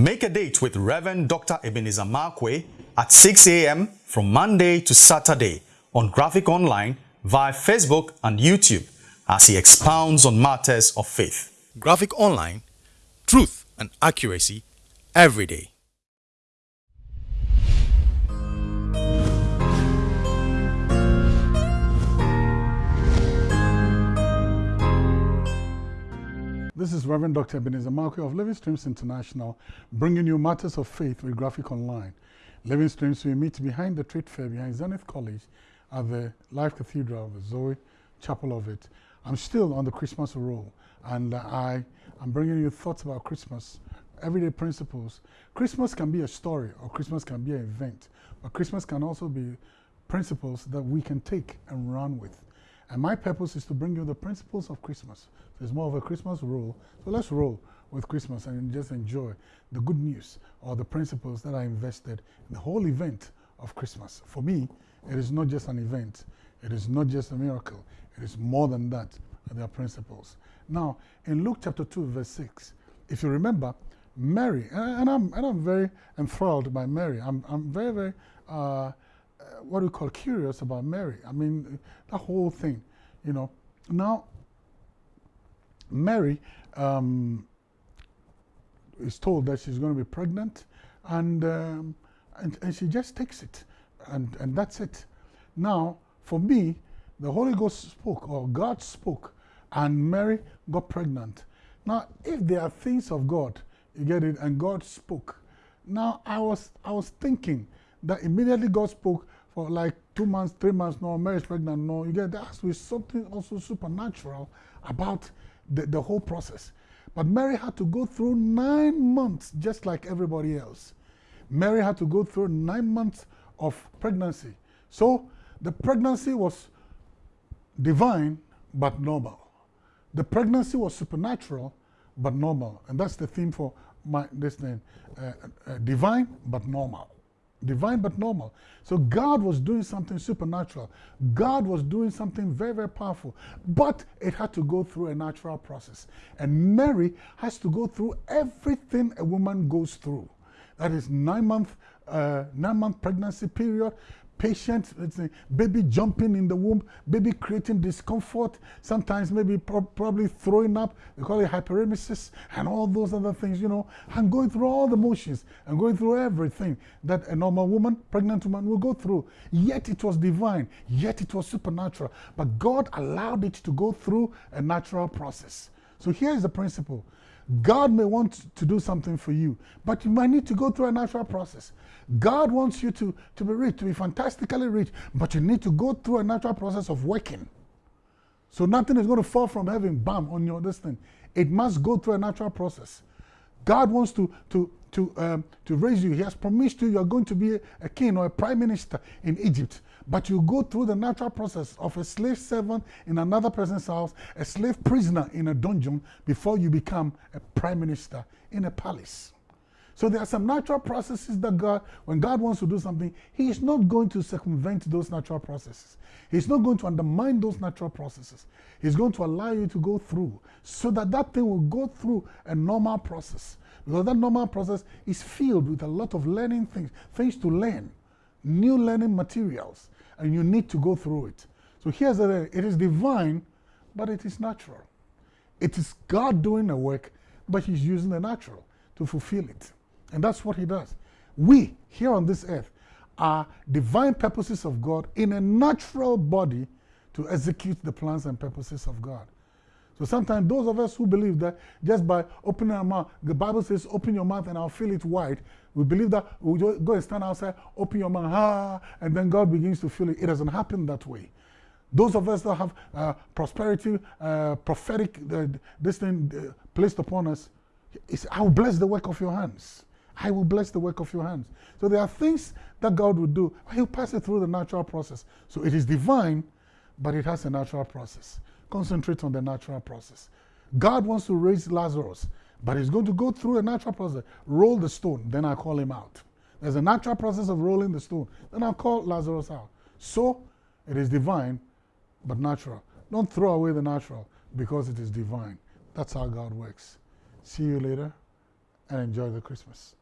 Make a date with Reverend Dr. Ebenezer Markwei at 6 a.m. from Monday to Saturday on Graphic Online via Facebook and YouTube as he expounds on matters of faith. Graphic Online, truth and accuracy every day. This is Reverend Dr. Ebenezer Markwei of Living Streams International, bringing you matters of faith with Graphic Online. Living Streams, we meet behind the trade fair behind Zenith College at the Life Cathedral, of the Zoe Chapel of it. I'm still on the Christmas roll, and I am bringing you thoughts about Christmas, everyday principles. Christmas can be a story, or Christmas can be an event, but Christmas can also be principles that we can take and run with. And my purpose is to bring you the principles of Christmas. So it's more of a Christmas roll. So let's roll with Christmas and just enjoy the good news or the principles that are invested in the whole event of Christmas. For me, it is not just an event. It is not just a miracle. It is more than that. There are principles. Now, in Luke chapter 2, verse 6, if you remember, Mary, and, I'm, and I'm very enthralled by Mary. I'm, I'm very, very uh, what do we call curious about Mary. I mean, the whole thing, you know. Now, Mary um, is told that she's going to be pregnant, and, um, and, and she just takes it, and, and that's it. Now, for me, the Holy Ghost spoke, or God spoke, and Mary got pregnant. Now, if there are things of God, you get it, and God spoke. Now, I was, I was thinking that immediately God spoke, for like two months, three months, no, Mary's pregnant, no, you get to be something also supernatural about the, the whole process. But Mary had to go through nine months just like everybody else. Mary had to go through nine months of pregnancy. So the pregnancy was divine but normal. The pregnancy was supernatural but normal. And that's the theme for my this thing, uh, uh, divine but normal divine but normal. So God was doing something supernatural. God was doing something very, very powerful. But it had to go through a natural process. And Mary has to go through everything a woman goes through. That is nine month, uh, nine month pregnancy period, patient, baby jumping in the womb, baby creating discomfort, sometimes maybe pro probably throwing up, they call it hyperemesis, and all those other things, you know, and going through all the motions and going through everything that a normal woman, pregnant woman will go through. Yet it was divine, yet it was supernatural. But God allowed it to go through a natural process. So here is the principle. God may want to do something for you, but you might need to go through a natural process. God wants you to, to be rich, to be fantastically rich, but you need to go through a natural process of working. So nothing is going to fall from heaven, bam, on your destiny. It must go through a natural process. God wants to, to, to, um, to raise you. He has promised you you're going to be a, a king or a prime minister in Egypt. But you go through the natural process of a slave servant in another person's house, a slave prisoner in a dungeon, before you become a prime minister in a palace. So there are some natural processes that God, when God wants to do something, He is not going to circumvent those natural processes. He's not going to undermine those natural processes. He's going to allow you to go through so that that thing will go through a normal process. Because that normal process is filled with a lot of learning things, things to learn, new learning materials, and you need to go through it. So here's the thing it is divine, but it is natural. It is God doing a work, but He's using the natural to fulfill it. And that's what he does. We, here on this earth, are divine purposes of God in a natural body to execute the plans and purposes of God. So sometimes those of us who believe that just by opening our mouth, the Bible says, open your mouth and I'll fill it wide. We believe that we go and stand outside, open your mouth, ah, and then God begins to fill it. It doesn't happen that way. Those of us that have uh, prosperity, uh, prophetic, uh, this thing uh, placed upon us, I will bless the work of your hands. I will bless the work of your hands. So there are things that God will do. He'll pass it through the natural process. So it is divine, but it has a natural process. Concentrate on the natural process. God wants to raise Lazarus, but he's going to go through a natural process. Roll the stone, then I call him out. There's a natural process of rolling the stone. Then I'll call Lazarus out. So it is divine, but natural. Don't throw away the natural because it is divine. That's how God works. See you later and enjoy the Christmas.